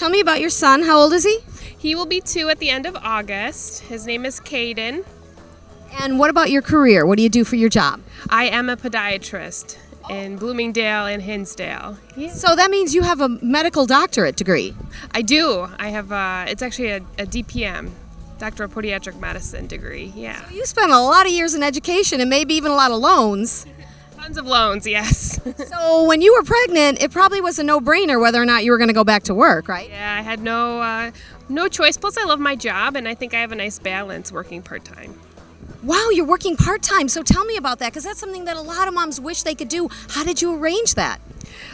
tell me about your son. How old is he? He will be two at the end of August. His name is Caden. And what about your career? What do you do for your job? I am a podiatrist in Bloomingdale and Hinsdale. Yeah. So that means you have a medical doctorate degree. I do. I have, uh, it's actually a, a DPM, Doctor of Podiatric Medicine degree. Yeah. You spent a lot of years in education and maybe even a lot of loans. Tons of loans, yes. So when you were pregnant, it probably was a no-brainer whether or not you were going to go back to work, right? yeah, I had no, uh, no choice. Plus, I love my job, and I think I have a nice balance working part time. Wow, you're working part-time. So tell me about that because that's something that a lot of moms wish they could do. How did you arrange that?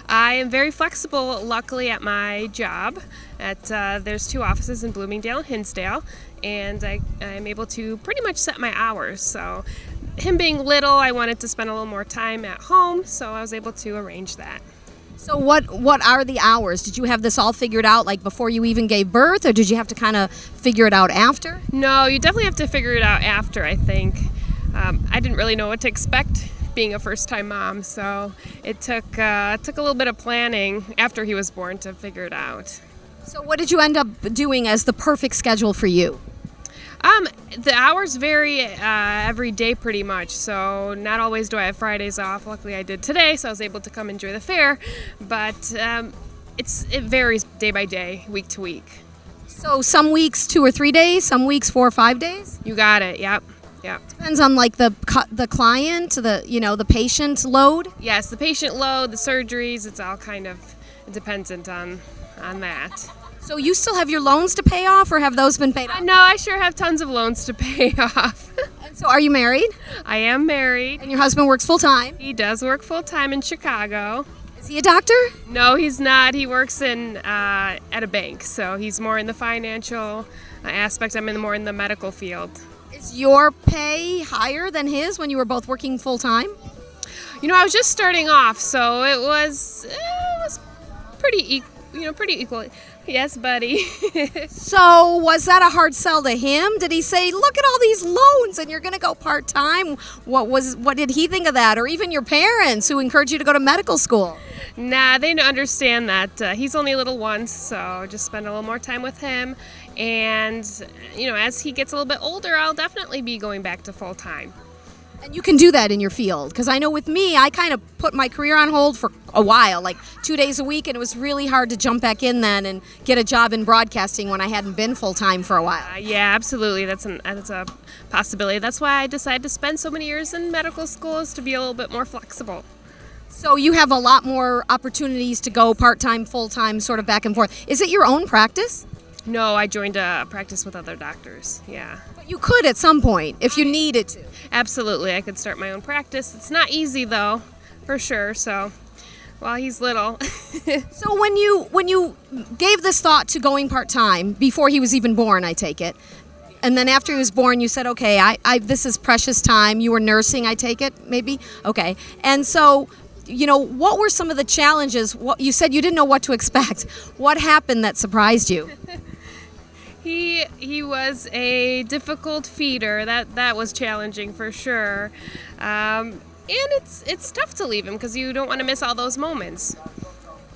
I am very flexible, luckily, at my job. At uh, there's two offices in Bloomingdale and Hinsdale, and I, I'm able to pretty much set my hours. So, him being little, I wanted to spend a little more time at home, so I was able to arrange that. So what what are the hours? Did you have this all figured out like before you even gave birth or did you have to kind of figure it out after? No, you definitely have to figure it out after. I think um, I didn't really know what to expect being a first-time mom, so it took uh, it took a little bit of planning after he was born to figure it out. So what did you end up doing as the perfect schedule for you? Um, the hours vary uh, every day pretty much, so not always do I have Fridays off. Luckily, I did today, so I was able to come enjoy the fair. But um, it's it varies day by day, week to week. So some weeks 2 or 3 days, some weeks 4 or 5 days? You got it. Yep. Yep. Depends on like the the client, the you know, the patient load. Yes, the patient load, the surgeries, it's all kind of dependent on on that. So you still have your loans to pay off or have those been paid off? No, I sure have tons of loans to pay off. And so are you married? I am married. And your husband works full time? He does work full time in Chicago. Is he a doctor? No, he's not. He works in uh, at a bank, so he's more in the financial uh, aspect. I'm in more in the medical field. Is your pay higher than his when you were both working full time? You know, I was just starting off, so it was it was pretty equal. You know, pretty equal. Yes, buddy. So was that a hard sell to him? Did he say, "Look at all these loans and you're going to go part-time?" What was what did he think of that or even your parents who encouraged you to go to medical school? nah, they understand that uh, he's only a little one, so just spend a little more time with him. And you know, as he gets a little bit older, I'll definitely be going back to full time. And you can do that in your field because I know with me, I kind of put my career on hold for a while, like two days a week, and it was really hard to jump back in then and get a job in broadcasting when I hadn't been full time for a while. Uh, yeah, absolutely. That's an that's a possibility. That's why I decided to spend so many years in medical school is to be a little bit more flexible. So you have a lot more opportunities to go part time, full time, sort of back and forth. Is it your own practice? No, I joined a practice with other doctors. Yeah. You could at some point if you needed to. Absolutely. I could start my own practice. It's not easy though, for sure. So, while he's little. So when you when you gave this thought to going part time before he was even born, I take it, and then after he was born, you said, "Okay, I, I this is precious time." You were nursing, I take it, maybe. Okay, and so. You know, what were some of the challenges? What you said you didn't know what to expect. What happened that surprised you? he he was a difficult feeder. That that was challenging for sure. Um, and it's it's tough to leave him because you don't want to miss all those moments.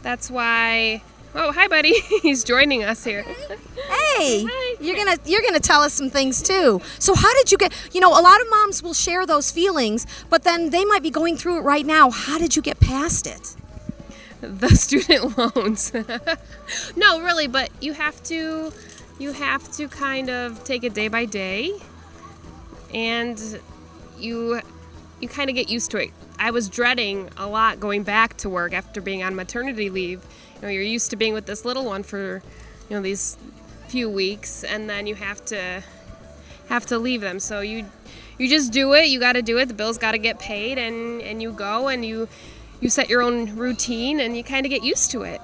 That's why. Oh, hi, buddy. He's joining us here. Hey, Hi. you're gonna you're gonna tell us some things too. So how did you get? You know, a lot of moms will share those feelings, but then they might be going through it right now. How did you get past it? the student loans. no, really, but you have to you have to kind of take it day by day and you you kind of get used to it. I was dreading a lot going back to work after being on maternity leave. You know, you're used to being with this little one for, you know, these few weeks and then you have to have to leave them. So you you just do it. You got to do it. The bills got to get paid and and you go and you you set your own routine and you kind of get used to it.